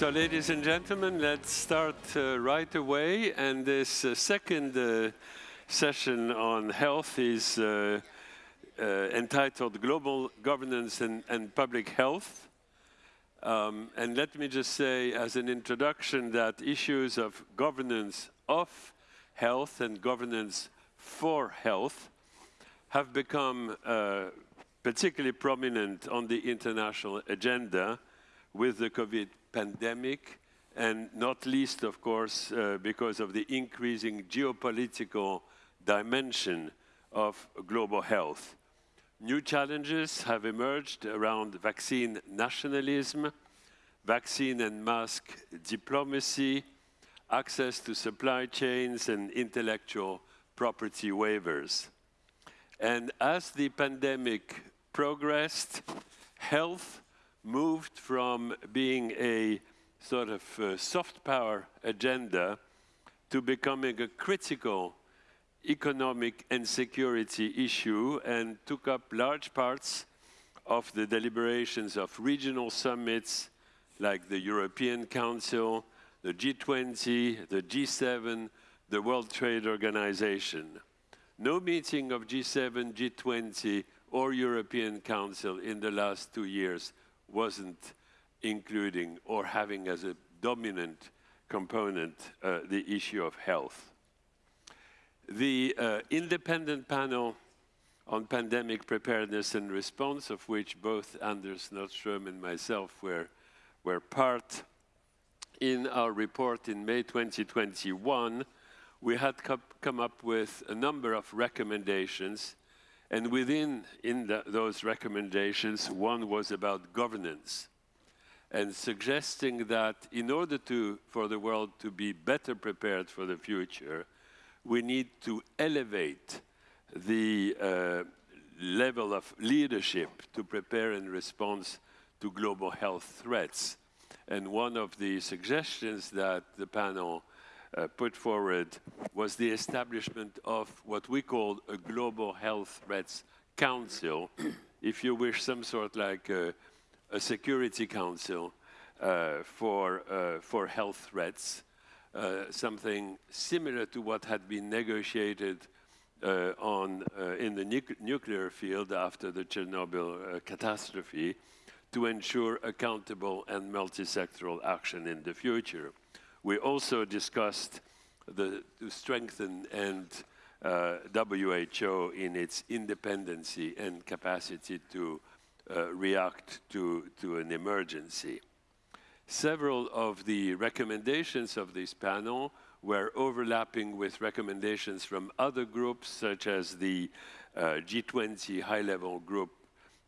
So, ladies and gentlemen, let's start uh, right away. And this uh, second uh, session on health is uh, uh, entitled Global Governance and, and Public Health. Um, and let me just say as an introduction that issues of governance of health and governance for health have become uh, particularly prominent on the international agenda with the COVID pandemic, and not least, of course, uh, because of the increasing geopolitical dimension of global health. New challenges have emerged around vaccine nationalism, vaccine and mask diplomacy, access to supply chains and intellectual property waivers. And as the pandemic progressed, health moved from being a sort of uh, soft power agenda to becoming a critical economic and security issue and took up large parts of the deliberations of regional summits like the European Council, the G20, the G7, the World Trade Organization. No meeting of G7, G20 or European Council in the last two years wasn't including or having as a dominant component uh, the issue of health. The uh, independent panel on pandemic preparedness and response, of which both Anders Nordström and myself were, were part, in our report in May 2021, we had come up with a number of recommendations and within in the, those recommendations, one was about governance and suggesting that in order to, for the world to be better prepared for the future, we need to elevate the uh, level of leadership to prepare in response to global health threats. And one of the suggestions that the panel uh, put forward was the establishment of what we call a Global Health Threats Council, if you wish, some sort like a, a Security Council uh, for, uh, for health threats, uh, something similar to what had been negotiated uh, on, in the nu nuclear field after the Chernobyl catastrophe to ensure accountable and multi-sectoral action in the future. We also discussed the, to strengthen and uh, WHO in its independency and capacity to uh, react to, to an emergency. Several of the recommendations of this panel were overlapping with recommendations from other groups, such as the uh, G20 high-level group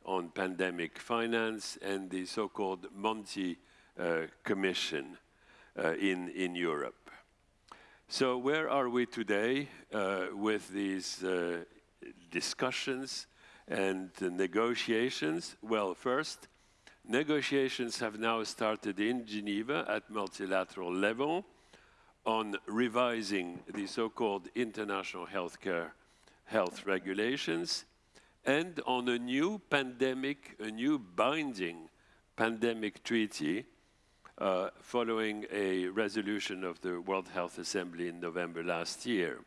on pandemic finance and the so-called Monti uh, Commission. Uh, in, in Europe. So where are we today uh, with these uh, discussions and negotiations? Well, first, negotiations have now started in Geneva at multilateral level on revising the so-called international healthcare health regulations and on a new pandemic, a new binding pandemic treaty uh, following a resolution of the World Health Assembly in November last year.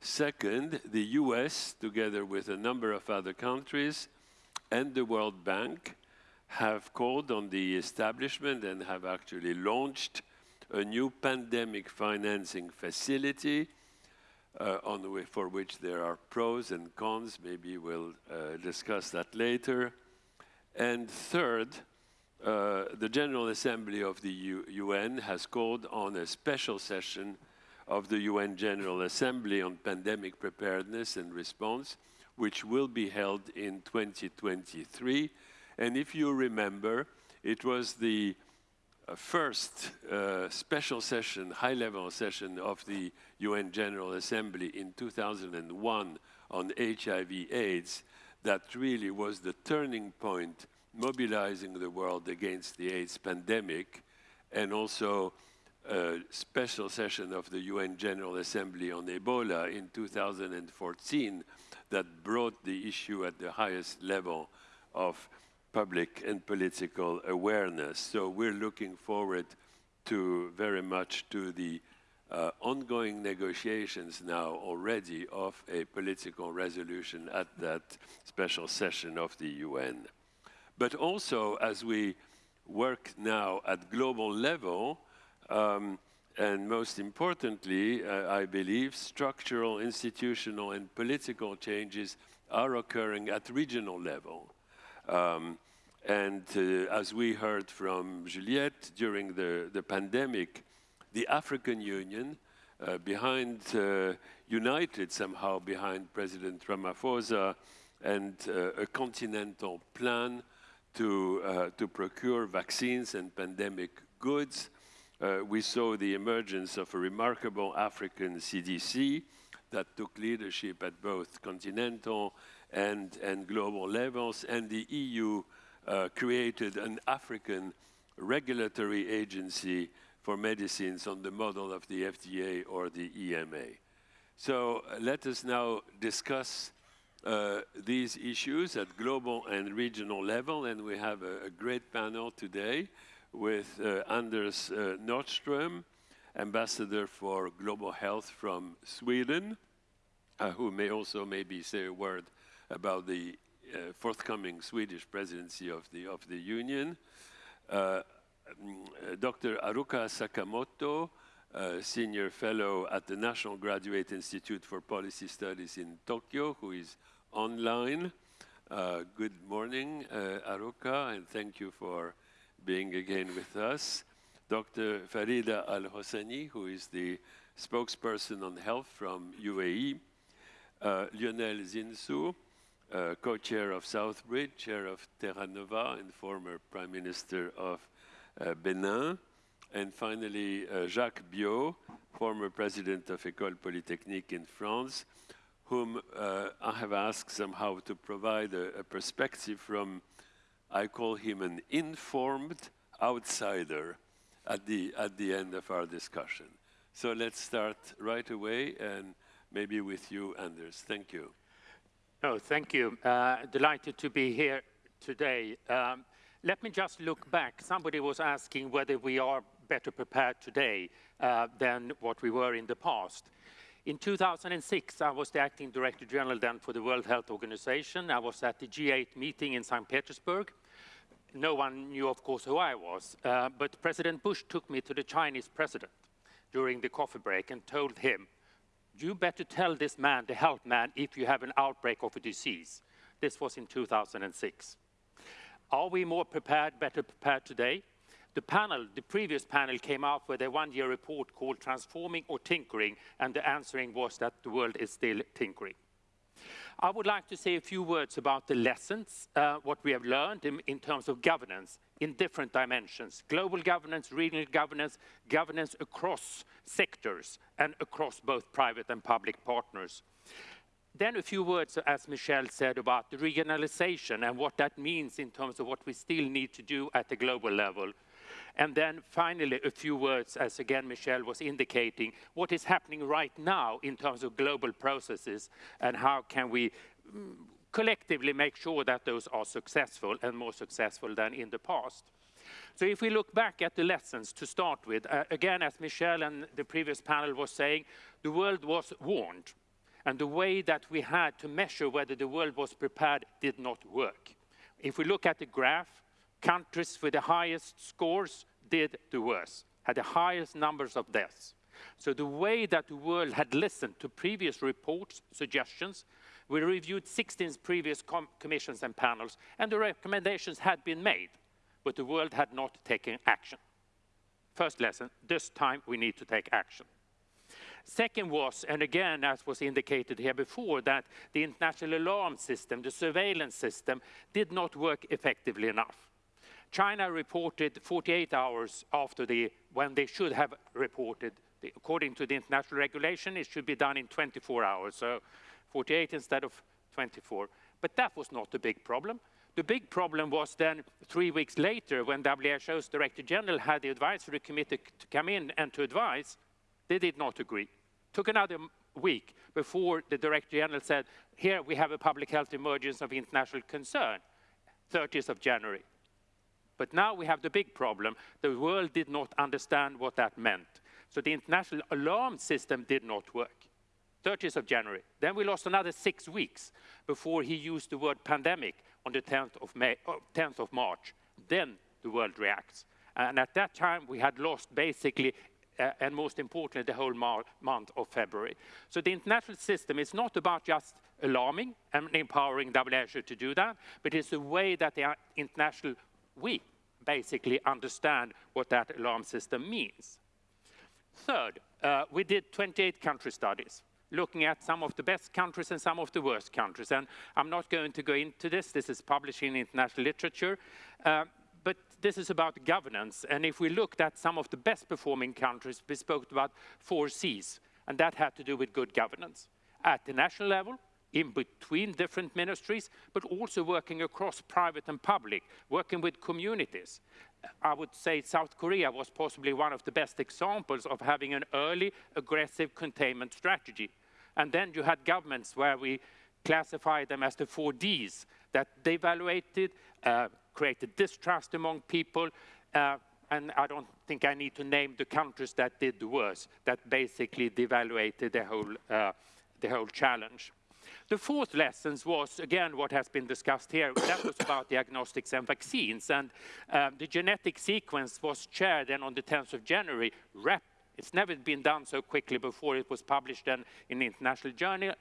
Second, the US, together with a number of other countries and the World Bank, have called on the establishment and have actually launched a new pandemic financing facility uh, for which there are pros and cons. Maybe we'll uh, discuss that later. And third, uh, the General Assembly of the U UN has called on a special session of the UN General Assembly on pandemic preparedness and response, which will be held in 2023. And if you remember, it was the uh, first uh, special session, high-level session of the UN General Assembly in 2001 on HIV AIDS that really was the turning point mobilizing the world against the AIDS pandemic, and also a special session of the UN General Assembly on Ebola in 2014 that brought the issue at the highest level of public and political awareness. So we're looking forward to very much to the uh, ongoing negotiations now already of a political resolution at that special session of the UN. But also as we work now at global level, um, and most importantly, uh, I believe, structural, institutional, and political changes are occurring at regional level. Um, and uh, as we heard from Juliette during the, the pandemic, the African Union, uh, behind, uh, united somehow behind President Ramaphosa and uh, a continental plan to, uh, to procure vaccines and pandemic goods. Uh, we saw the emergence of a remarkable African CDC that took leadership at both continental and, and global levels, and the EU uh, created an African regulatory agency for medicines on the model of the FDA or the EMA. So uh, let us now discuss uh, these issues at global and regional level, and we have a, a great panel today with uh, Anders uh, Nordström, Ambassador for Global Health from Sweden, uh, who may also maybe say a word about the uh, forthcoming Swedish presidency of the, of the Union. Uh, Dr. Haruka Sakamoto, Senior Fellow at the National Graduate Institute for Policy Studies in Tokyo, who is online. Uh, good morning, uh, Haruka, and thank you for being again with us. Dr. Farida Al Hosani, who is the spokesperson on health from UAE. Uh, Lionel Zinsou, uh, co-chair of Southbridge, chair of Terra Nova, and former prime minister of uh, Benin. And finally, uh, Jacques Biot, former president of École Polytechnique in France, whom uh, I have asked somehow to provide a, a, perspective from, I call him an informed outsider at the, at the end of our discussion. So let's start right away and maybe with you, Anders. Thank you. Oh, thank you. Uh, delighted to be here today. Um, let me just look back. Somebody was asking whether we are better prepared today uh, than what we were in the past. In 2006, I was the acting director general then for the World Health Organization. I was at the G8 meeting in St. Petersburg. No one knew, of course, who I was, uh, but President Bush took me to the Chinese president during the coffee break and told him, you better tell this man, the health man, if you have an outbreak of a disease. This was in 2006. Are we more prepared, better prepared today? The panel, the previous panel came out with a one-year report called Transforming or Tinkering, and the answering was that the world is still tinkering. I would like to say a few words about the lessons, uh, what we have learned in, in, terms of governance in different dimensions, global governance, regional governance, governance across sectors and across both private and public partners. Then a few words, as Michel said, about the regionalization and what that means in terms of what we still need to do at the global level. And then finally, a few words, as again Michel was indicating, what is happening right now in terms of global processes and how can we mm, collectively make sure that those are successful and more successful than in the past. So if we look back at the lessons to start with, uh, again, as Michel and the previous panel was saying, the world was warned. And the way that we had to measure whether the world was prepared did not work. If we look at the graph, countries with the highest scores did the worst, had the highest numbers of deaths. So the way that the world had listened to previous reports, suggestions, we reviewed 16 previous com commissions and panels, and the recommendations had been made, but the world had not taken action. First lesson, this time we need to take action. Second was, and again, as was indicated here before, that the international alarm system, the surveillance system, did not work effectively enough. China reported 48 hours after the, when they should have reported. According to the international regulation, it should be done in 24 hours, so 48 instead of 24. But that was not the big problem. The big problem was then three weeks later when WHO's Director General had the advisory committee to come in and to advise, they did not agree. Took another week before the Director General said, here we have a public health emergency of international concern 30th of January. But now we have the big problem. The world did not understand what that meant. So the international alarm system did not work. 30th of January. Then we lost another six weeks before he used the word pandemic on the 10th of, May, 10th of March. Then the world reacts. And at that time, we had lost basically, uh, and most importantly, the whole month of February. So the international system is not about just alarming and empowering WHO to do that, but it's a way that the international, we basically understand what that alarm system means. Third, uh, we did 28 country studies looking at some of the best countries and some of the worst countries. And I'm not going to go into this. This is published in international literature. Uh, this is about governance. And if we looked at some of the best performing countries, we spoke about four C's. And that had to do with good governance. At the national level, in between different ministries, but also working across private and public, working with communities. I would say South Korea was possibly one of the best examples of having an early, aggressive containment strategy. And then you had governments where we classified them as the four Ds, that devaluated, uh, created distrust among people, uh, and I don't think I need to name the countries that did the worst, that basically devaluated the whole, uh, the whole challenge. The fourth lesson was, again, what has been discussed here. That was about diagnostics and vaccines. And uh, the genetic sequence was shared then on the 10th of January, it's never been done so quickly before it was published in an international journal.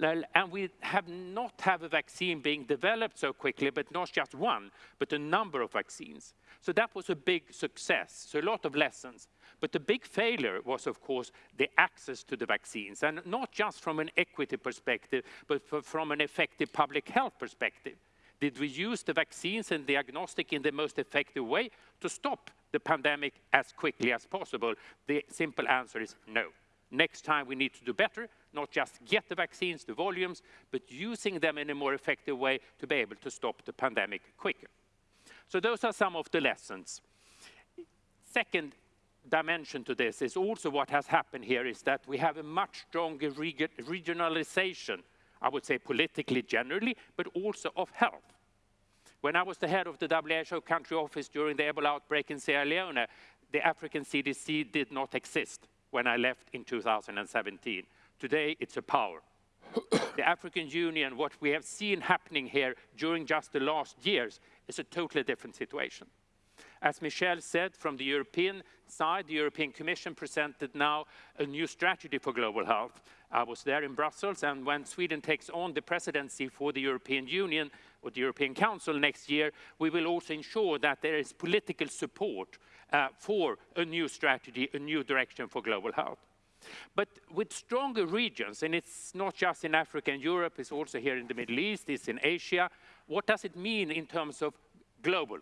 And we have not have a vaccine being developed so quickly, but not just one, but a number of vaccines. So that was a big success. So a lot of lessons. But the big failure was, of course, the access to the vaccines, and not just from an equity perspective, but from an effective public health perspective. Did we use the vaccines and diagnostic in the most effective way to stop the pandemic as quickly as possible? The simple answer is no. Next time we need to do better, not just get the vaccines, the volumes, but using them in a more effective way to be able to stop the pandemic quicker. So those are some of the lessons. Second dimension to this is also what has happened here is that we have a much stronger regionalization, I would say politically generally, but also of health. When I was the head of the WHO country office during the Ebola outbreak in Sierra Leone, the African CDC did not exist when I left in 2017. Today, it's a power. the African Union, what we have seen happening here during just the last years, is a totally different situation. As Michel said, from the European side, the European Commission presented now a new strategy for global health. I was there in Brussels, and when Sweden takes on the presidency for the European Union or the European Council next year, we will also ensure that there is political support uh, for a new strategy, a new direction for global health. But with stronger regions, and it's not just in Africa and Europe, it's also here in the Middle East, it's in Asia, what does it mean in terms of global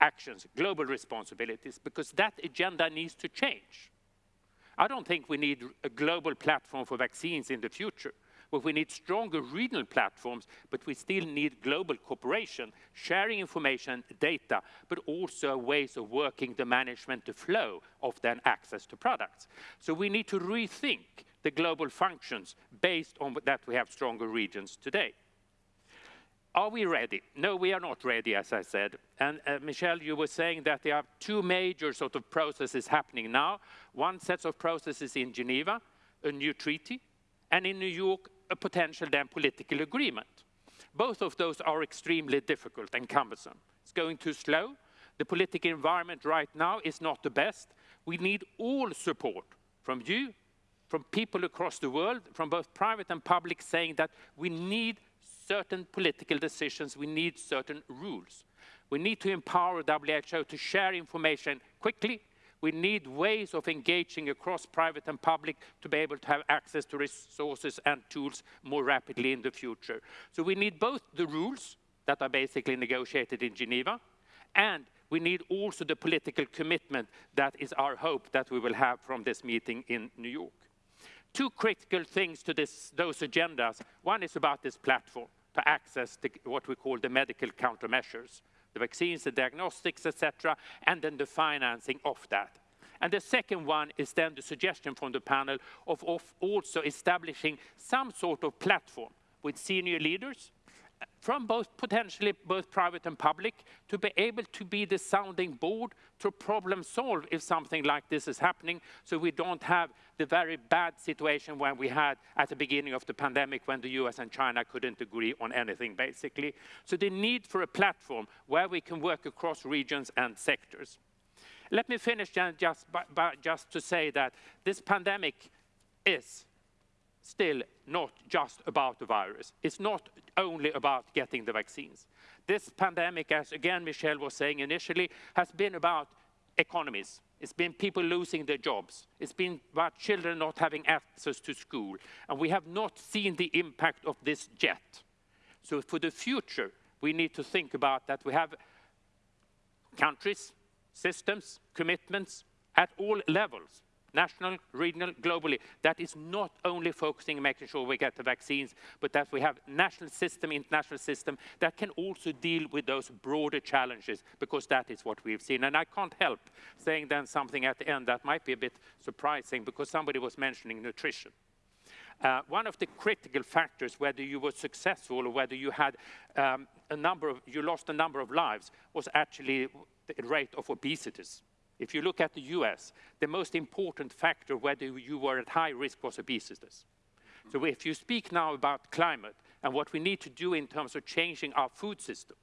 actions, global responsibilities? Because that agenda needs to change. I don't think we need a global platform for vaccines in the future. But we need stronger regional platforms, but we still need global cooperation, sharing information, data, but also ways of working the management, the flow of then access to products. So we need to rethink the global functions based on that we have stronger regions today. Are we ready? No, we are not ready, as I said. And uh, Michel, you were saying that there are two major sort of processes happening now. One set of processes in Geneva, a new treaty, and in New York, a potential then political agreement. Both of those are extremely difficult and cumbersome. It's going too slow. The political environment right now is not the best. We need all support from you, from people across the world, from both private and public, saying that we need certain political decisions, we need certain rules. We need to empower WHO to share information quickly, we need ways of engaging across private and public to be able to have access to resources and tools more rapidly in the future. So we need both the rules that are basically negotiated in Geneva, and we need also the political commitment that is our hope that we will have from this meeting in New York. Two critical things to this, those agendas. One is about this platform to access the, what we call the medical countermeasures the vaccines, the diagnostics, etc., and then the financing of that. And the second one is then the suggestion from the panel of, of also establishing some sort of platform with senior leaders from both potentially both private and public to be able to be the sounding board to problem solve if something like this is happening so we don't have the very bad situation when we had at the beginning of the pandemic when the US and China couldn't agree on anything basically. So the need for a platform where we can work across regions and sectors. Let me finish just, by, by just to say that this pandemic is still not just about the virus. It's not only about getting the vaccines. This pandemic, as again Michel was saying initially, has been about economies. It's been people losing their jobs. It's been about children not having access to school. And we have not seen the impact of this yet. So for the future, we need to think about that we have countries, systems, commitments at all levels national, regional, globally, that is not only focusing on making sure we get the vaccines, but that we have national system, international system that can also deal with those broader challenges, because that is what we've seen. And I can't help saying then something at the end that might be a bit surprising, because somebody was mentioning nutrition. Uh, one of the critical factors, whether you were successful or whether you had um, a number of, you lost a number of lives, was actually the rate of obesity. If you look at the US, the most important factor whether you were at high risk was obesity. So if you speak now about climate and what we need to do in terms of changing our food system,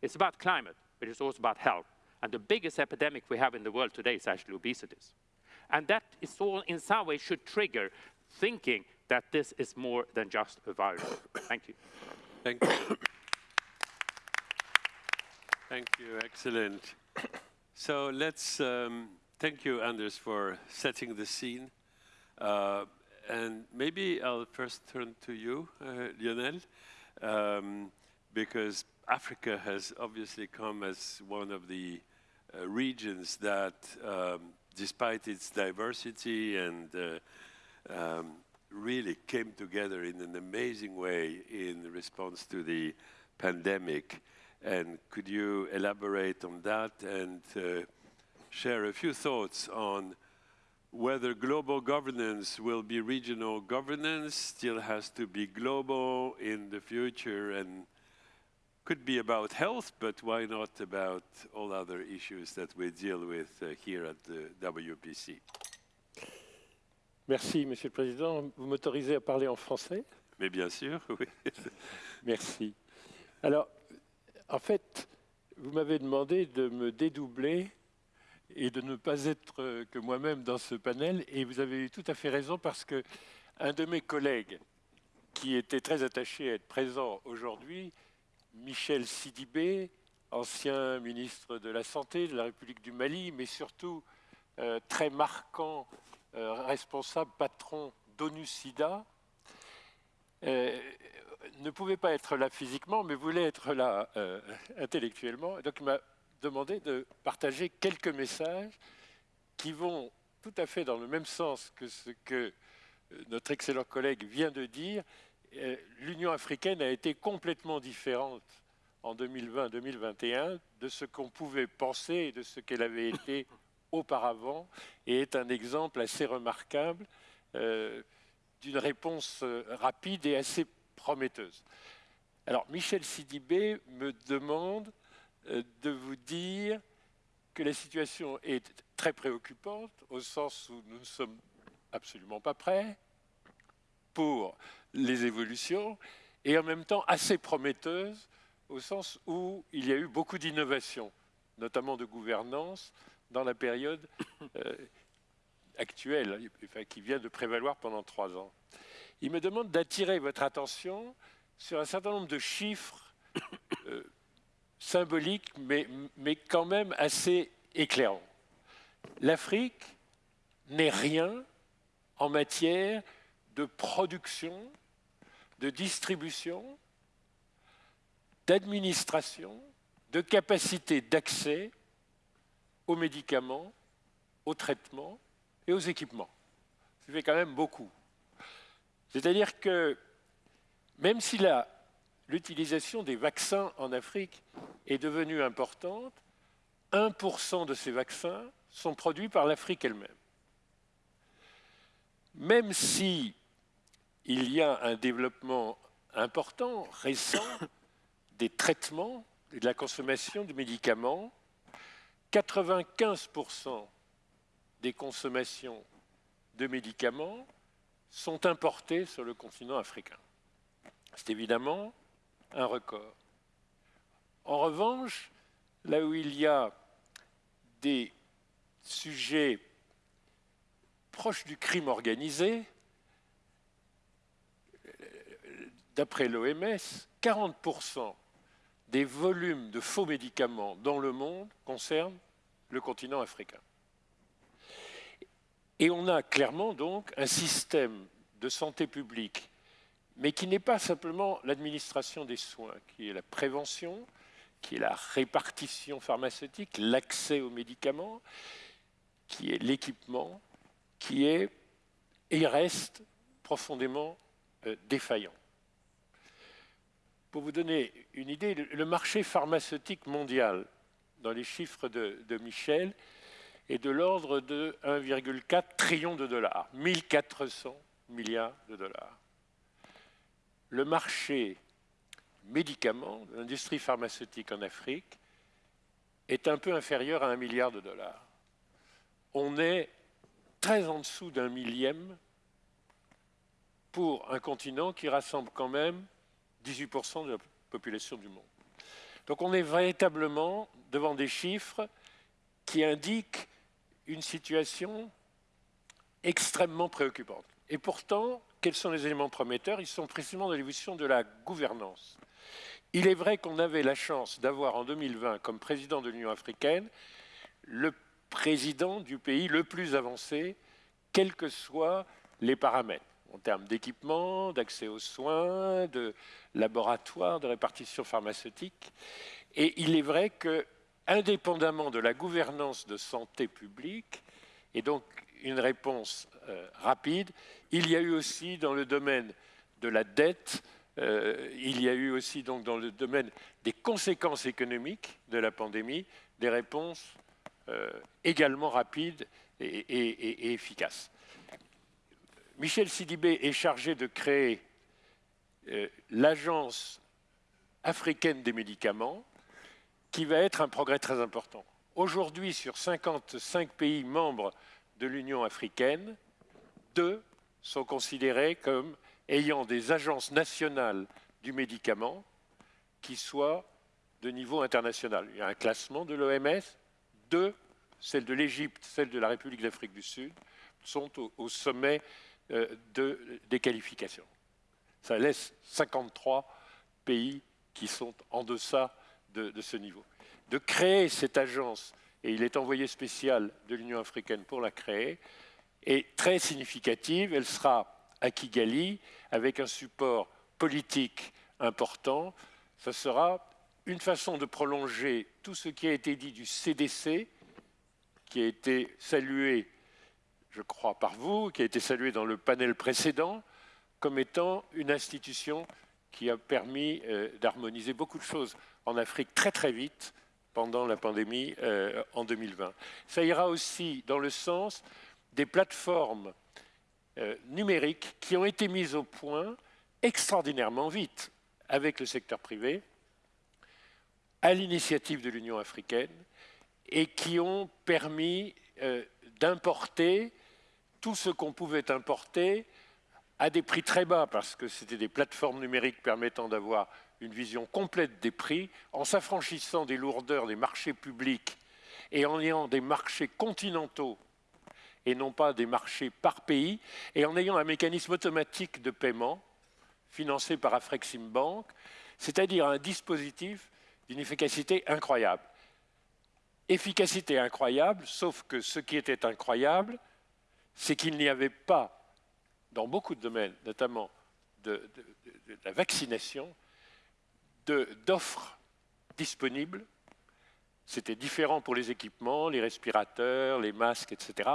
it's about climate, but it's also about health. And the biggest epidemic we have in the world today is actually obesity. And that is all in some way should trigger thinking that this is more than just a virus. Thank you. Thank you. Thank you, excellent. So let's um, thank you, Anders, for setting the scene. Uh, and maybe I'll first turn to you, uh, Lionel, um, because Africa has obviously come as one of the uh, regions that, um, despite its diversity and uh, um, really came together in an amazing way in response to the pandemic. And could you elaborate on that and uh, share a few thoughts on whether global governance will be regional governance, still has to be global in the future, and could be about health, but why not about all other issues that we deal with uh, here at the WPC? Merci, Monsieur le Président. Vous m'autorisez à parler en français Mais bien sûr, oui. Merci. Alors, En fait, vous m'avez demandé de me dédoubler et de ne pas être que moi-même dans ce panel, et vous avez eu tout à fait raison parce que un de mes collègues qui était très attaché à être présent aujourd'hui, Michel Sidibé, ancien ministre de la Santé de la République du Mali, mais surtout euh, très marquant euh, responsable patron d'ONU-SIDA, euh, ne pouvait pas être là physiquement, mais voulait être là euh, intellectuellement. donc il m'a demandé de partager quelques messages qui vont tout à fait dans le même sens que ce que euh, notre excellent collègue vient de dire. Euh, L'Union africaine a été complètement différente en 2020-2021 de ce qu'on pouvait penser et de ce qu'elle avait été auparavant, et est un exemple assez remarquable d'une réponse rapide et assez prometteuse. Alors, Michel Sidibé me demande euh, de vous dire que la situation est très préoccupante, au sens où nous ne sommes absolument pas prêts pour les évolutions, et en même temps assez prometteuse, au sens où il y a eu beaucoup d'innovations, notamment de gouvernance, dans la période euh, actuelle, qui vient de prévaloir pendant trois ans il me demande d'attirer votre attention sur un certain nombre de chiffres euh, symboliques, mais, mais quand même assez éclairants. L'Afrique n'est rien en matière de production, de distribution, d'administration, de capacité d'accès aux médicaments, aux traitements et aux équipements. Ça fait quand même beaucoup. C'est-à-dire que même si l'utilisation des vaccins en Afrique est devenue importante, 1% de ces vaccins sont produits par l'Afrique elle-même. Même si il y a un développement important, récent, des traitements et de la consommation de médicaments. 95% des consommations de médicaments sont importées sur le continent africain. C'est évidemment un record. En revanche, là où il y a des sujets proches du crime organisé, d'après l'OMS, 40% des volumes de faux médicaments dans le monde concernent le continent africain. Et on a clairement donc un système de santé publique, mais qui n'est pas simplement l'administration des soins, qui est la prévention, qui est la répartition pharmaceutique, l'accès aux médicaments, qui est l'équipement, qui est et reste profondément euh, défaillant. Pour vous donner une idée, le marché pharmaceutique mondial, dans les chiffres de, de Michel, est de l'ordre de 1,4 trillion de dollars, 1400 milliards de dollars. Le marché médicaments, l'industrie pharmaceutique en Afrique, est un peu inférieur à un milliard de dollars. On est très en dessous d'un millième pour un continent qui rassemble quand même 18% de la population du monde. Donc on est véritablement devant des chiffres qui indiquent une situation extrêmement préoccupante. Et pourtant, quels sont les éléments prometteurs? Ils sont précisément dans l'évolution de la gouvernance. Il est vrai qu'on avait la chance d'avoir en 2020 comme président de l'Union africaine le président du pays le plus avancé, quels que soient les paramètres, en termes d'équipement, d'accès aux soins, de laboratoire, de répartition pharmaceutique. Et il est vrai que, indépendamment de la gouvernance de santé publique, et donc une réponse euh, rapide, il y a eu aussi dans le domaine de la dette, euh, il y a eu aussi donc dans le domaine des conséquences économiques de la pandémie des réponses euh, également rapides et, efficaces. Michel Sidibé est chargé de créer l'Agence africaine des médicaments, qui va être un progrès très important. Aujourd'hui, sur 55 pays membres de l'Union africaine, deux sont considérés comme ayant des agences nationales du médicament qui soient de niveau international. Il y a un classement de l'OMS, deux, celle de l'Égypte, celle de la République d'Afrique du Sud, sont au, sommet euh, de, des qualifications. Ça laisse 53 pays qui sont en deçà de, ce niveau. De créer cette agence, et il est envoyé spécial de l'Union africaine pour la créer, est très significative. Elle sera à Kigali avec un support politique important. Ce sera une façon de prolonger tout ce qui a été dit du CDC, qui a été salué, je crois, par vous, qui a été salué dans le panel précédent, comme étant une institution qui a permis euh, d'harmoniser beaucoup de choses en Afrique très très vite pendant la pandémie euh, en 2020. Ça ira aussi dans le sens des plateformes euh, numériques qui ont été mises au point extraordinairement vite avec le secteur privé, à l'initiative de l'Union africaine, et qui ont permis euh, d'importer tout ce qu'on pouvait importer à des prix très bas, parce que c'était des plateformes numériques permettant d'avoir une vision complète des prix, en s'affranchissant des lourdeurs des marchés publics et en ayant des marchés continentaux et non pas des marchés par pays, et en ayant un mécanisme automatique de paiement financé par Afrexim Bank, c'est-à-dire un dispositif d'une efficacité incroyable. Efficacité incroyable, sauf que ce qui était incroyable, c'est qu'il n'y avait pas, dans beaucoup de domaines, notamment de, de la vaccination, d'offres disponibles. C'était différent pour les équipements, les respirateurs, les masques, etc.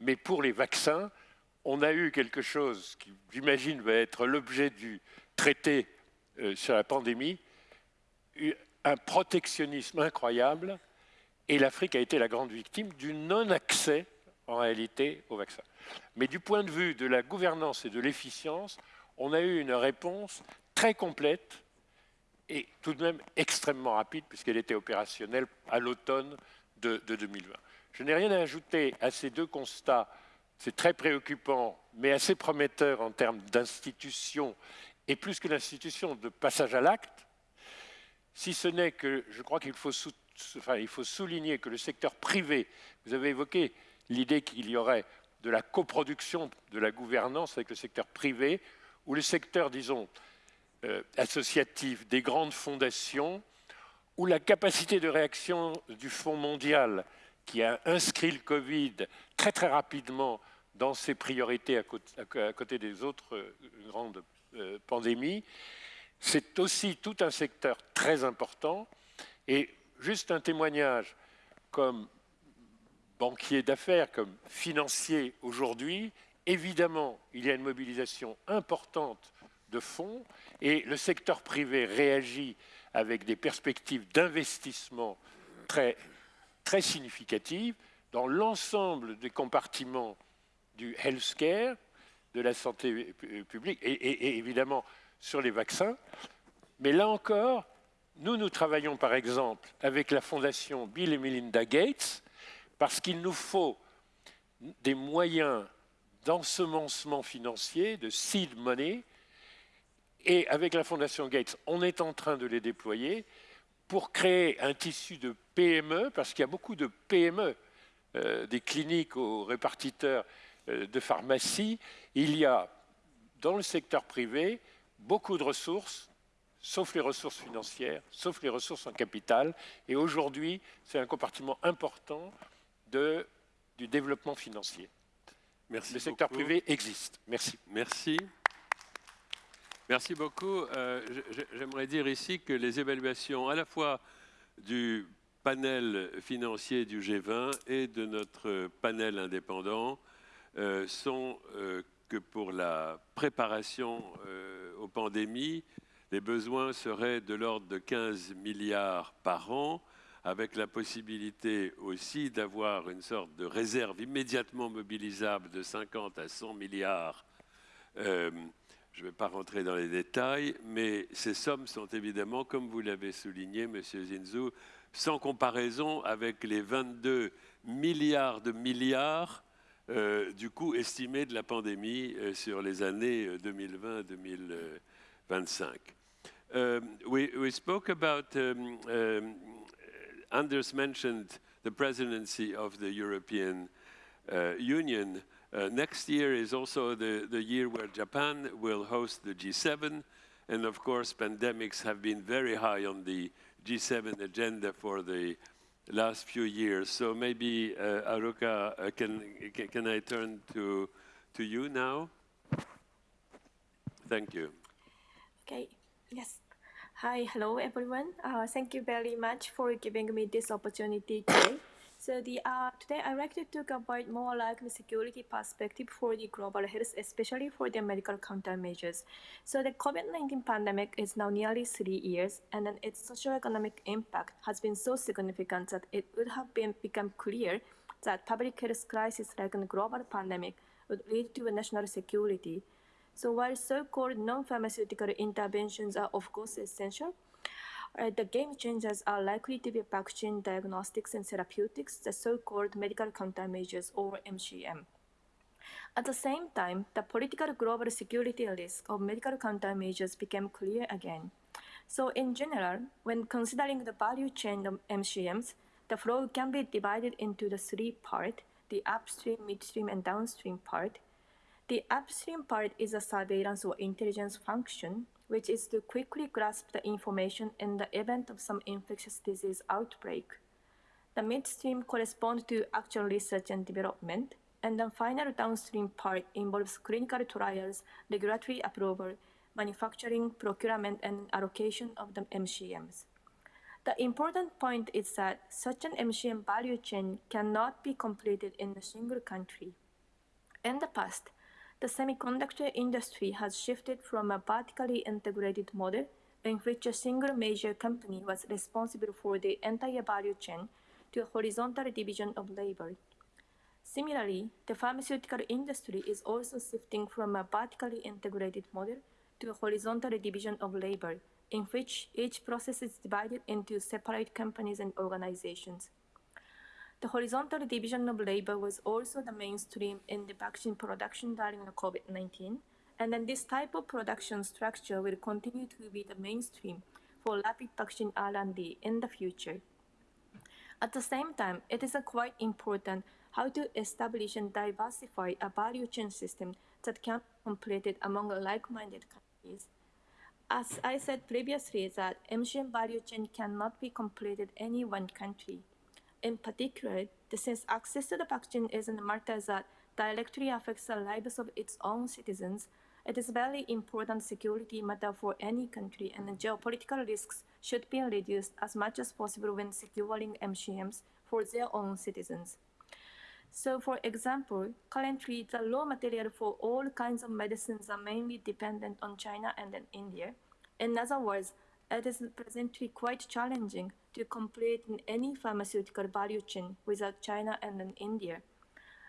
Mais pour les vaccins, on a eu quelque chose qui, j'imagine, va être l'objet du traité euh, sur la pandémie, un protectionnisme incroyable, et l'Afrique a été la grande victime du non-accès, en réalité, aux vaccins. Mais du point de vue de la gouvernance et de l'efficience, on a eu une réponse très complète et tout de même extrêmement rapide puisqu'elle était opérationnelle à l'automne de, 2020. Je n'ai rien à ajouter à ces deux constats. C'est très préoccupant, mais assez prometteur en termes d'institution et plus que l'institution de passage à l'acte, si ce n'est que je crois qu'il faut, faut souligner que le secteur privé, vous avez évoqué l'idée qu'il y aurait de la coproduction de la gouvernance avec le secteur privé, ou le secteur, disons, euh, associatif des grandes fondations, où la capacité de réaction du Fonds mondial, qui a inscrit le Covid très très rapidement dans ses priorités à côté, des autres euh, grandes euh, pandémies, c'est aussi tout un secteur très important. Et juste un témoignage comme banquier d'affaires, comme financier aujourd'hui, évidemment, il y a une mobilisation importante de fonds et le secteur privé réagit avec des perspectives d'investissement très, très significatives dans l'ensemble des compartiments du healthcare, de la santé publique et, et évidemment sur les vaccins. Mais là encore, nous, nous travaillons par exemple avec la fondation Bill et Melinda Gates parce qu'il nous faut des moyens d'ensemencement financier, de seed money, et avec la Fondation Gates, on est en train de les déployer pour créer un tissu de PME, parce qu'il y a beaucoup de PME, euh, des cliniques aux répartiteurs euh, de pharmacie. Il y a dans le secteur privé beaucoup de ressources, sauf les ressources financières, sauf les ressources en capital. Et aujourd'hui, c'est un compartiment important de, du développement financier. Merci le secteur privé existe. Merci. Merci. Merci beaucoup. Euh, j'aimerais dire ici que les évaluations à la fois du panel financier du G20 et de notre panel indépendant euh, sont euh, que pour la préparation aux pandémies, les besoins seraient de l'ordre de 15 milliards par an avec la possibilité aussi d'avoir une sorte de réserve immédiatement mobilisable de 50 à 100 milliards. Euh, je ne vais pas rentrer dans les détails, mais ces sommes sont évidemment, comme vous l'avez souligné, Monsieur Zinzou, sans comparaison avec les 22 milliards de milliards euh, du coût estimé de la pandémie euh, sur les années 2020-2025. we, we, spoke about um, um, Anders mentioned the presidency of the European uh, Union. Uh, next year is also the, the year where Japan will host the G7. And of course, pandemics have been very high on the G7 agenda for the last few years. So maybe, uh, Haruka, uh, can, can I turn to, to you now? Thank you. Okay, yes. Hi, hello everyone. Uh, thank you very much for giving me this opportunity today. So the uh, today I'd like to talk about more like the security perspective for the global health, especially for the medical countermeasures. So the COVID-19 pandemic is now nearly three years, and then its socio-economic impact has been so significant that it would have been become clear that public health crisis like a global pandemic would lead to a national security so while so-called non-pharmaceutical interventions are of course essential, uh, the game changers are likely to be vaccine diagnostics and therapeutics, the so-called medical countermeasures or MCM. At the same time, the political global security risk of medical countermeasures became clear again. So in general, when considering the value chain of MCMs, the flow can be divided into the three parts, the upstream, midstream, and downstream part, the upstream part is a surveillance or intelligence function, which is to quickly grasp the information in the event of some infectious disease outbreak. The midstream corresponds to actual research and development, and the final downstream part involves clinical trials, regulatory approval, manufacturing, procurement, and allocation of the MCMs. The important point is that such an MCM value chain cannot be completed in a single country. In the past, the semiconductor industry has shifted from a vertically integrated model in which a single major company was responsible for the entire value chain to a horizontal division of labor. Similarly, the pharmaceutical industry is also shifting from a vertically integrated model to a horizontal division of labor in which each process is divided into separate companies and organizations. The horizontal division of labor was also the mainstream in the vaccine production during the COVID-19, and then this type of production structure will continue to be the mainstream for rapid vaccine R&D in the future. At the same time, it is quite important how to establish and diversify a value chain system that can be completed among like-minded countries. As I said previously, that MCM value chain cannot be completed any one country. In particular, since access to the vaccine is a matter that directly affects the lives of its own citizens, it is a very important security matter for any country and geopolitical risks should be reduced as much as possible when securing MCMs for their own citizens. So for example, currently the raw material for all kinds of medicines are mainly dependent on China and India. In other words, it is presently quite challenging to complete any pharmaceutical value chain without China and India.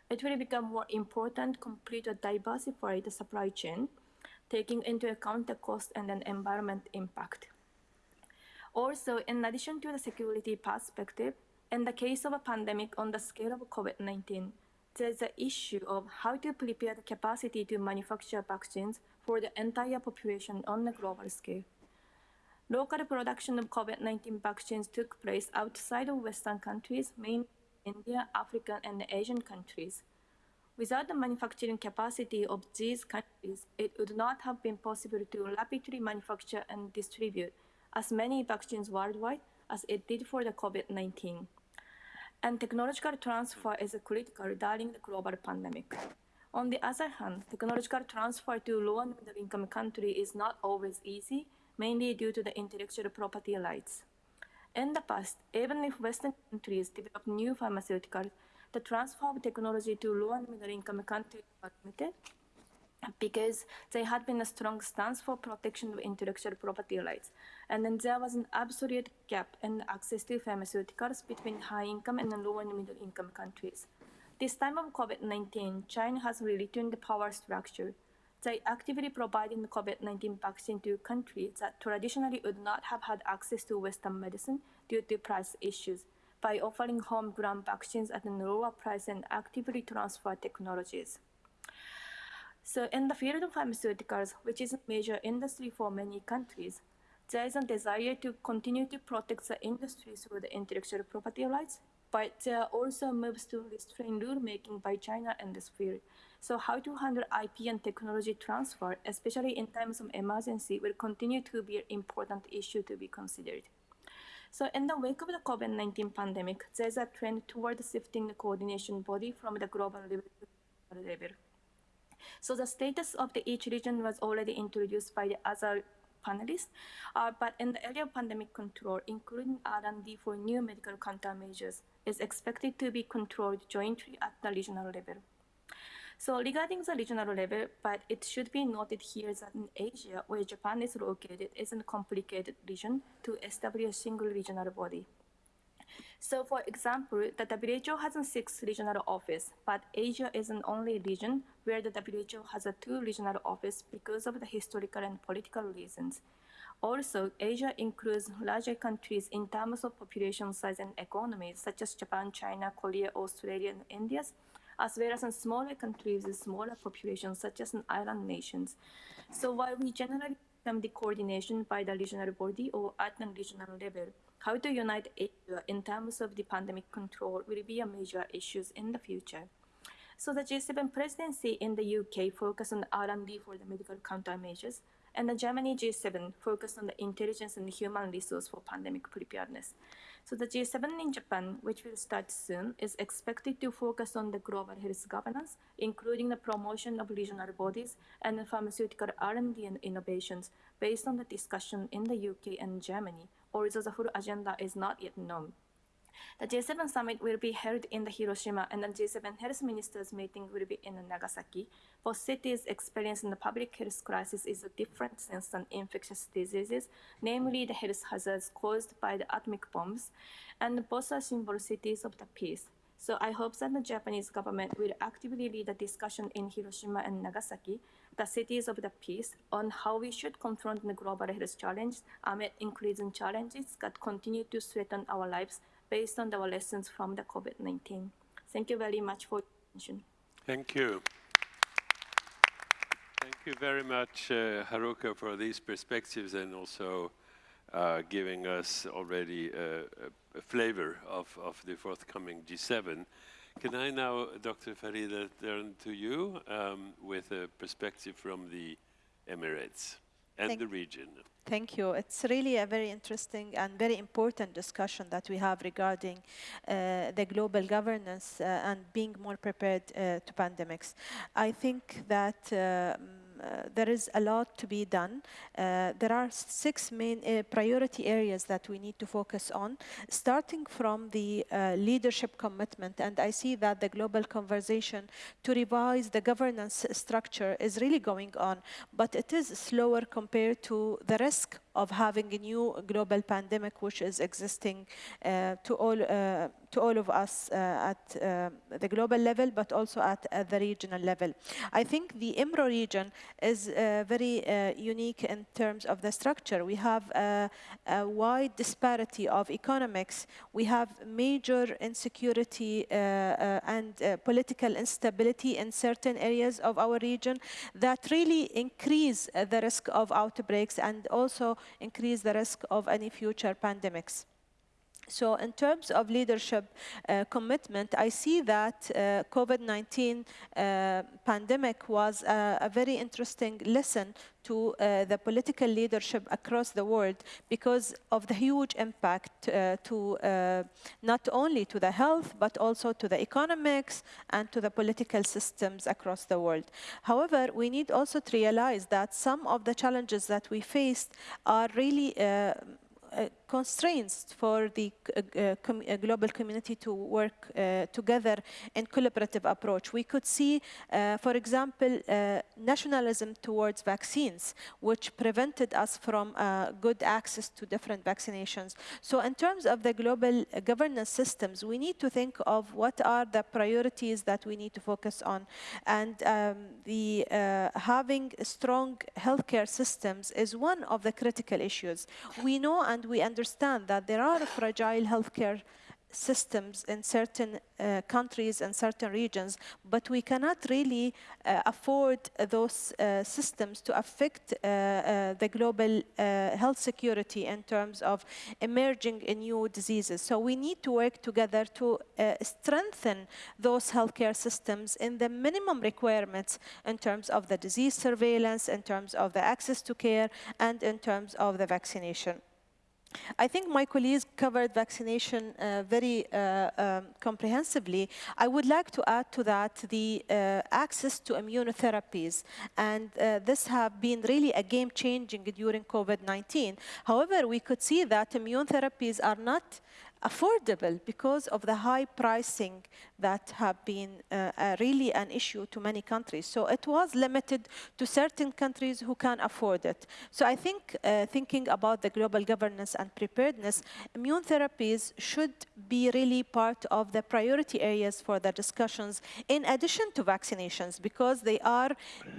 It will become more important to complete a diversified supply chain, taking into account the cost and then environment impact. Also, in addition to the security perspective, in the case of a pandemic on the scale of COVID-19, there's the issue of how to prepare the capacity to manufacture vaccines for the entire population on a global scale. Local production of COVID-19 vaccines took place outside of Western countries, mainly India, African, and Asian countries. Without the manufacturing capacity of these countries, it would not have been possible to rapidly manufacture and distribute as many vaccines worldwide as it did for the COVID-19 and technological transfer is critical during the global pandemic. On the other hand, technological transfer to low and middle income countries is not always easy, mainly due to the intellectual property rights. In the past, even if Western countries developed new pharmaceuticals, the transfer of technology to low and middle income countries was limited because there had been a strong stance for protection of intellectual property rights. And then there was an absolute gap in access to pharmaceuticals between high income and low and middle income countries. This time of COVID-19, China has returned the power structure. They actively providing the COVID-19 vaccine to countries that traditionally would not have had access to Western medicine due to price issues by offering homegrown vaccines at a lower price and actively transfer technologies. So in the field of pharmaceuticals, which is a major industry for many countries, there is a desire to continue to protect the industry through the intellectual property rights, but are also moves to restrain rulemaking by China in this field. So how to handle IP and technology transfer, especially in times of emergency, will continue to be an important issue to be considered. So in the wake of the COVID-19 pandemic, there's a trend toward shifting the coordination body from the global level level. So the status of the each region was already introduced by the other panelists, uh, but in the area of pandemic control, including R&D for new medical countermeasures, is expected to be controlled jointly at the regional level. So regarding the regional level, but it should be noted here that in Asia, where Japan is located, is a complicated region to establish a single regional body. So for example, the WHO has a six regional office, but Asia is an only region where the WHO has a two regional office because of the historical and political reasons. Also, Asia includes larger countries in terms of population size and economies, such as Japan, China, Korea, Australia, and India, as well as in smaller countries with smaller populations, such as island nations. So while we generally the coordination by the regional body or at the regional level, how to unite Asia uh, in terms of the pandemic control will be a major issue in the future. So the G7 presidency in the UK focused on R&D for the medical countermeasures, and the Germany G7 focused on the intelligence and human resource for pandemic preparedness. So the G7 in Japan, which will start soon, is expected to focus on the global health governance, including the promotion of regional bodies and pharmaceutical R&D and innovations based on the discussion in the UK and Germany, although the full agenda is not yet known. The G7 summit will be held in the Hiroshima and the G7 health ministers meeting will be in Nagasaki. Both cities experiencing the public health crisis is a different sense than infectious diseases, namely the health hazards caused by the atomic bombs, and both are symbol cities of the peace. So I hope that the Japanese government will actively lead the discussion in Hiroshima and Nagasaki the cities of the peace on how we should confront the global health challenge amid increasing challenges that continue to threaten our lives based on our lessons from the COVID-19. Thank you very much for your attention. Thank you. Thank you very much, uh, Haruka, for these perspectives and also uh, giving us already a, a, a flavor of, of, the forthcoming G7. Can I now, Dr. Farida, turn to you um, with a perspective from the Emirates and Thank the region? Thank you. It's really a very interesting and very important discussion that we have regarding uh, the global governance uh, and being more prepared uh, to pandemics. I think that um, there is a lot to be done. Uh, there are six main uh, priority areas that we need to focus on, starting from the leadership commitment. And I see that the global conversation to revise the governance structure is really going on, but it is slower compared to the risk of having a new global pandemic which is existing uh, to all uh, to all of us uh, at uh, the global level, but also at, at, the regional level. I think the EMRO region is uh, very uh, unique in terms of the structure. We have a, a wide disparity of economics. We have major insecurity and political instability in certain areas of our region that really increase the risk of outbreaks and also increase the risk of any future pandemics. So in terms of leadership uh, commitment, I see that uh, COVID-19 uh, pandemic was a, a, very interesting lesson to uh, the political leadership across the world because of the huge impact uh, to uh, not only to the health, but also to the economics and to the political systems across the world. However, we need also to realize that some of the challenges that we faced are really uh, constraints for the uh, uh, com uh, global community to work uh, together in a collaborative approach. We could see, uh, for example, nationalism towards vaccines, which prevented us from good access to different vaccinations. So in terms of the global governance systems, we need to think of what are the priorities that we need to focus on. And um, the having strong healthcare systems is one of the critical issues. We know and we understand that there are fragile healthcare systems in certain uh, countries and certain regions, but we cannot really uh, afford those uh, systems to affect uh, uh, the global uh, health security in terms of emerging new diseases. So we need to work together to strengthen those healthcare systems in the minimum requirements in terms of the disease surveillance, in terms of the access to care, and in terms of the vaccination. I think my colleagues covered vaccination uh, very uh, um, comprehensively. I would like to add to that the uh, access to immunotherapies. And uh, this have been really a game changing during COVID-19. However, we could see that immune therapies are not affordable because of the high pricing that have been uh, uh, really an issue to many countries. So it was limited to certain countries who can afford it. So I think uh, thinking about the global governance and preparedness, immune therapies should be really part of the priority areas for the discussions in addition to vaccinations because they are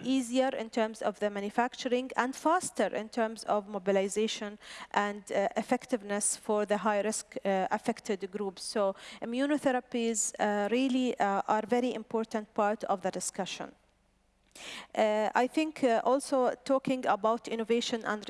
easier in terms of the manufacturing and faster in terms of mobilization and uh, effectiveness for the high risk uh, affected groups. So immunotherapies uh, really uh, are very important part of the discussion. Uh, I think uh, also talking about innovation and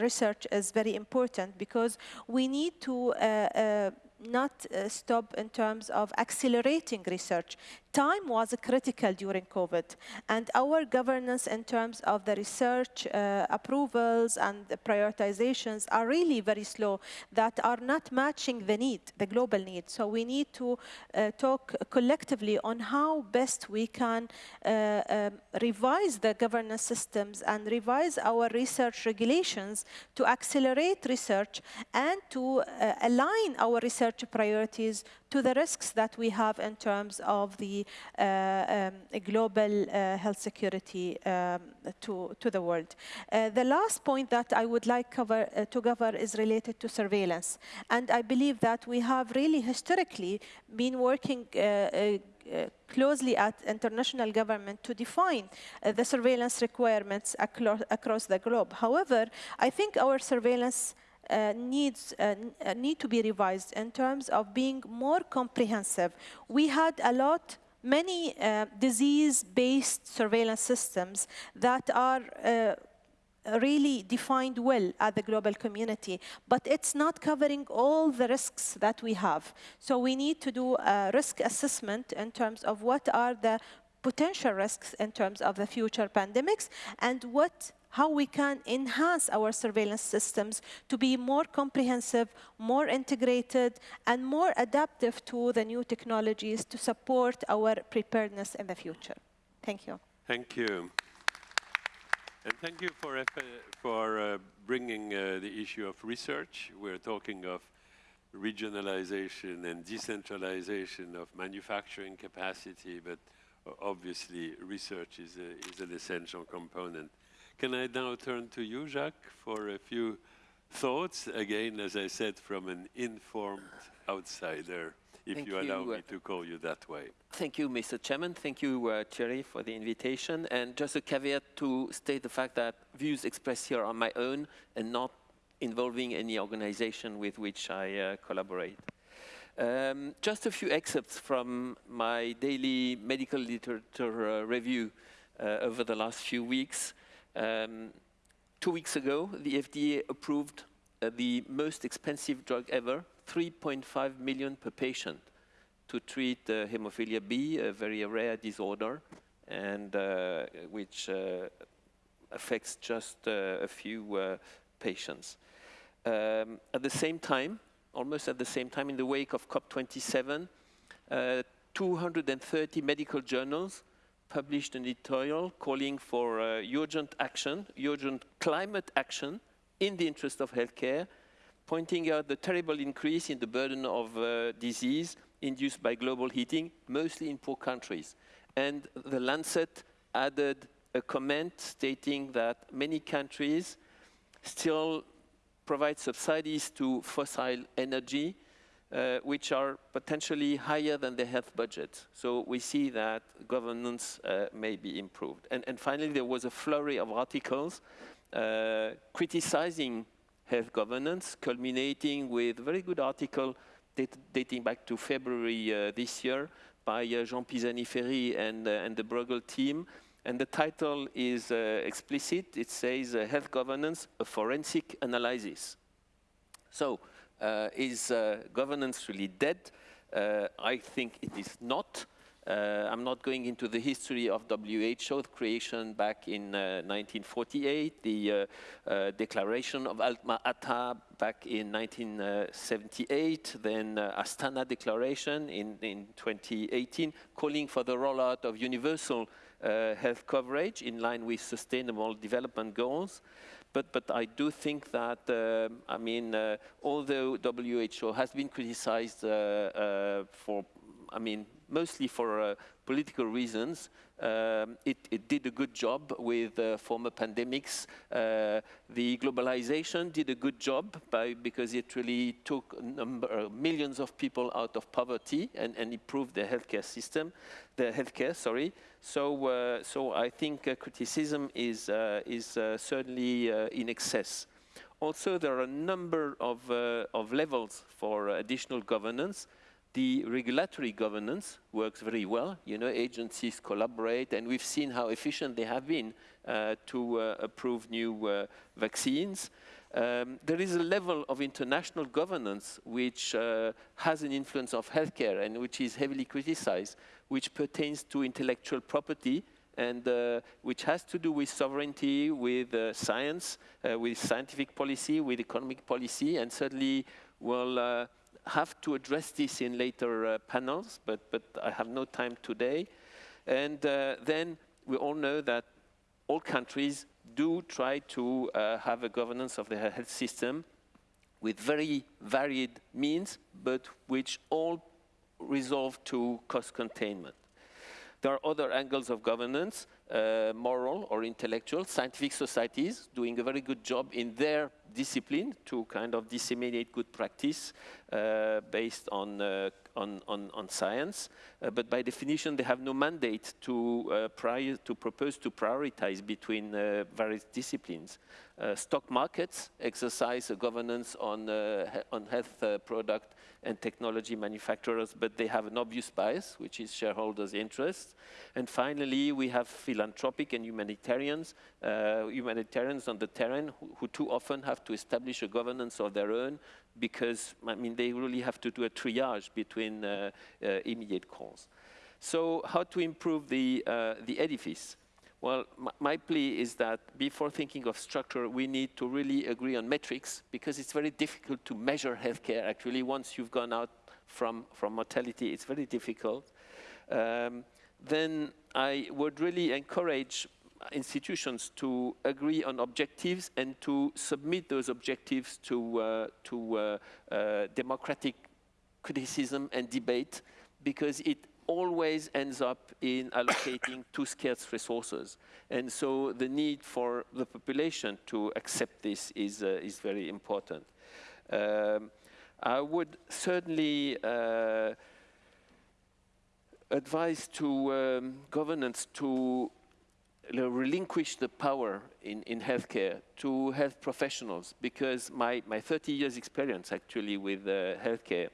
research is very important because we need to uh, uh not uh, stop in terms of accelerating research. Time was critical during COVID, and our governance in terms of the research uh, approvals and prioritizations are really very slow that are not matching the need, the global need. So we need to uh, talk collectively on how best we can uh, um, revise the governance systems and revise our research regulations to accelerate research and to uh, align our research priorities to the risks that we have in terms of the uh, um, global uh, health security um, to, to the world. Uh, the last point that I would like cover, to cover is related to surveillance. And I believe that we have really historically been working closely at international government to define uh, the surveillance requirements acro across the globe. However, I think our surveillance needs uh, uh, need to be revised in terms of being more comprehensive. We had a lot many uh, disease-based surveillance systems that are uh, really defined well at the global community, but it's not covering all the risks that we have. So we need to do a risk assessment in terms of what are the potential risks in terms of the future pandemics and what how we can enhance our surveillance systems to be more comprehensive, more integrated, and more adaptive to the new technologies to support our preparedness in the future. Thank you. Thank you. And thank you for, for uh, bringing uh, the issue of research. We're talking of regionalization and decentralization of manufacturing capacity, but obviously research is, a, is an essential component. Can I now turn to you, Jacques, for a few thoughts? Again, as I said, from an informed outsider, if Thank you allow you, uh, me to call you that way. Thank you, Mr. Chairman. Thank you, uh, Thierry, for the invitation. And just a caveat to state the fact that views expressed here are my own and not involving any organization with which I uh, collaborate. Um, just a few excerpts from my daily medical literature uh, review uh, over the last few weeks. Um, two weeks ago, the FDA approved uh, the most expensive drug ever, 3.5 million per patient to treat uh, hemophilia B, a very rare disorder, and uh, which uh, affects just uh, a few uh, patients. Um, at the same time, almost at the same time, in the wake of COP27, 230 medical journals published an editorial calling for uh, urgent action, urgent climate action in the interest of healthcare, pointing out the terrible increase in the burden of uh, disease induced by global heating, mostly in poor countries. And the Lancet added a comment stating that many countries still provide subsidies to fossil energy uh, which are potentially higher than the health budget. So we see that governance uh, may be improved. And, and, finally, there was a flurry of articles uh, criticizing health governance, culminating with a very good article dat dating back to February uh, this year by uh, Jean Pisani-Ferry and, uh, and the Bruegel team. And the title is explicit. It says, Health Governance, a Forensic Analysis. So, is uh, governance really dead? Uh, I think it is not. Uh, I'm not going into the history of WHO, creation back in uh, 1948, the uh, declaration of Alma-Ata back in 1978, then Astana Declaration in, in 2018, calling for the rollout of universal health coverage in line with sustainable development goals. But, but I do think that, uh, I mean, uh, although WHO has been criticized uh for, I mean, mostly for uh, political reasons, um, it, it, did a good job with uh, former pandemics. Uh, the globalization did a good job by, because it really took number, uh, millions of people out of poverty and, and improved the healthcare system, the healthcare, sorry. So, uh, so I think uh, criticism is, is certainly in excess. Also, there are a number of, of levels for additional governance. The regulatory governance works very well. You know, agencies collaborate, and we've seen how efficient they have been uh, to uh, approve new uh, vaccines. Um, there is a level of international governance which uh, has an influence of healthcare and which is heavily criticized, which pertains to intellectual property and uh, which has to do with sovereignty, with uh, science, with scientific policy, with economic policy, and certainly will have to address this in later uh, panels, but, but I have no time today. And uh, then we all know that all countries do try to uh, have a governance of their health system with very varied means, but which all resolve to cost containment. There are other angles of governance, uh, moral or intellectual, scientific societies doing a very good job in their discipline to kind of disseminate good practice uh, based on, uh, on, on, on, science. Uh, but by definition, they have no mandate to, uh, prior, to propose to prioritize between uh, various disciplines. stock markets exercise a governance on, on health product and technology manufacturers, but they have an obvious bias, which is shareholders' interest. And finally, we have philanthropic and humanitarians, uh, humanitarians on the terrain who, who, too often have to establish a governance of their own because, I mean, they really have to do a triage between uh, uh, immediate calls. So how to improve the, uh, the edifice? Well, my plea is that before thinking of structure, we need to really agree on metrics because it's very difficult to measure healthcare. Actually, once you've gone out from, from mortality, it's very difficult. Um, then I would really encourage institutions to agree on objectives and to submit those objectives to, uh, to uh, uh, democratic criticism and debate because it always ends up in allocating too scarce resources. And so the need for the population to accept this is, uh, is very important. Um, I would certainly uh, advise to um, governance to relinquish the power in, in healthcare to health professionals because my, my 30 years experience actually with uh, healthcare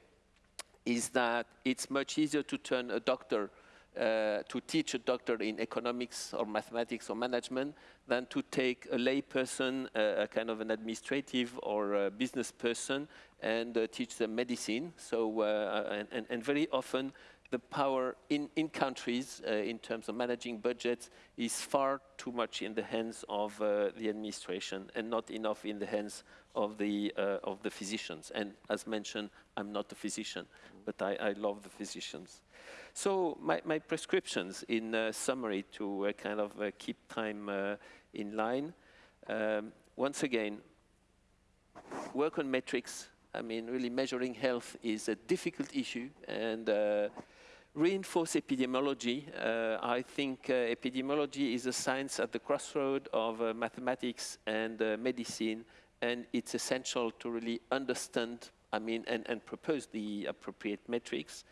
is that it's much easier to turn a doctor, uh, to teach a doctor in economics or mathematics or management than to take a lay person, uh, a kind of an administrative or business person, and uh, teach them medicine. So, uh, and, and, very often the power in, in countries uh, in terms of managing budgets is far too much in the hands of uh, the administration and not enough in the hands of the, uh, of the physicians. And as mentioned, I'm not a physician, but I, I love the physicians. So my, my prescriptions in uh, summary to uh, kind of uh, keep time in line. Um, once again, work on metrics. I mean, really measuring health is a difficult issue and reinforce epidemiology. Uh, I think uh, epidemiology is a science at the crossroad of uh, mathematics and uh, medicine, and it's essential to really understand, I mean, and, and propose the appropriate metrics.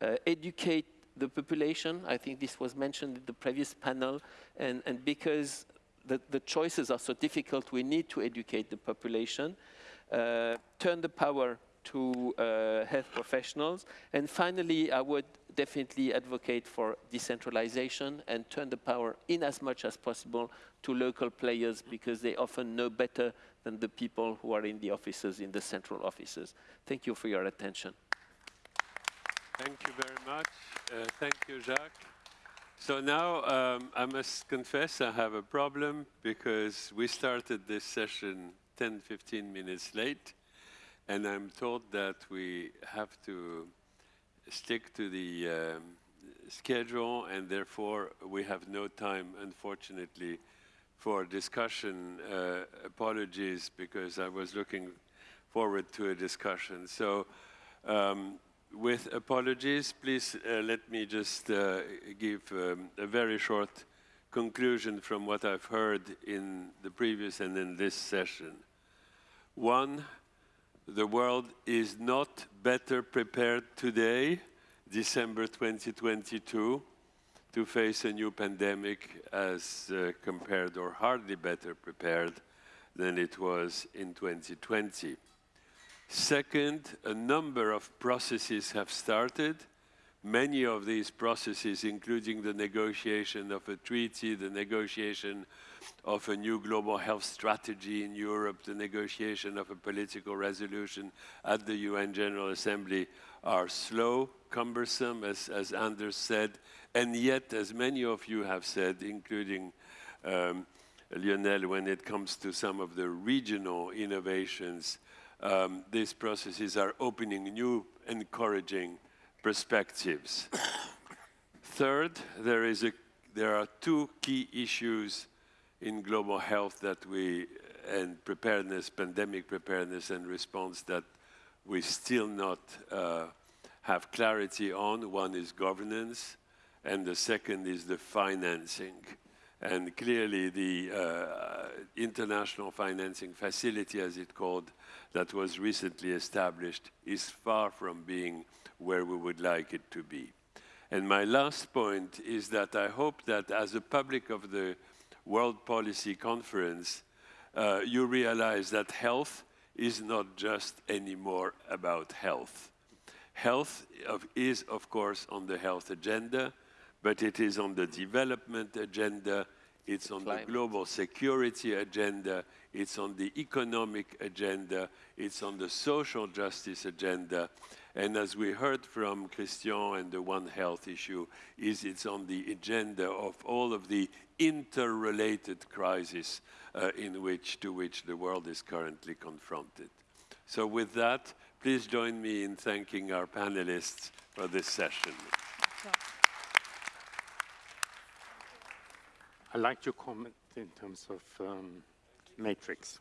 Uh, educate the population, I think this was mentioned in the previous panel, and, and because the, the choices are so difficult, we need to educate the population. Uh, turn the power to uh, health professionals. And finally, I would definitely advocate for decentralization and turn the power in as much as possible to local players because they often know better than the people who are in the offices, in the central offices. Thank you for your attention. Thank you very much. Uh, thank you, Jacques. So now um, I must confess I have a problem because we started this session 10, 15 minutes late. And I'm told that we have to stick to the um, schedule and therefore we have no time, unfortunately, for discussion. Uh, apologies because I was looking forward to a discussion. So um, with apologies, please uh, let me just uh, give um, a very short conclusion from what I've heard in the previous and in this session. One, the world is not better prepared today, December 2022, to face a new pandemic as uh, compared or hardly better prepared than it was in 2020. Second, a number of processes have started. Many of these processes, including the negotiation of a treaty, the negotiation of a new global health strategy in Europe, the negotiation of a political resolution at the UN General Assembly are slow, cumbersome, as, as Anders said, and yet, as many of you have said, including um, Lionel, when it comes to some of the regional innovations, um, these processes are opening new, encouraging perspectives. Third, there, is a, there are two key issues in global health that we and preparedness, pandemic preparedness and response that we still not uh, have clarity on. One is governance, and the second is the financing. And clearly the uh, international financing facility, as it's called, that was recently established is far from being where we would like it to be. And my last point is that I hope that as a public of the World Policy Conference, uh, you realize that health is not just anymore about health. Health of, is, of course, on the health agenda, but it is on the development agenda, it's on Climate. the global security agenda, it's on the economic agenda, it's on the social justice agenda, and as we heard from Christian and the One Health issue, is it's on the agenda of all of the interrelated crises uh, in which, to which the world is currently confronted. So with that, please join me in thanking our panelists for this session. I'd like to comment in terms of um, matrix.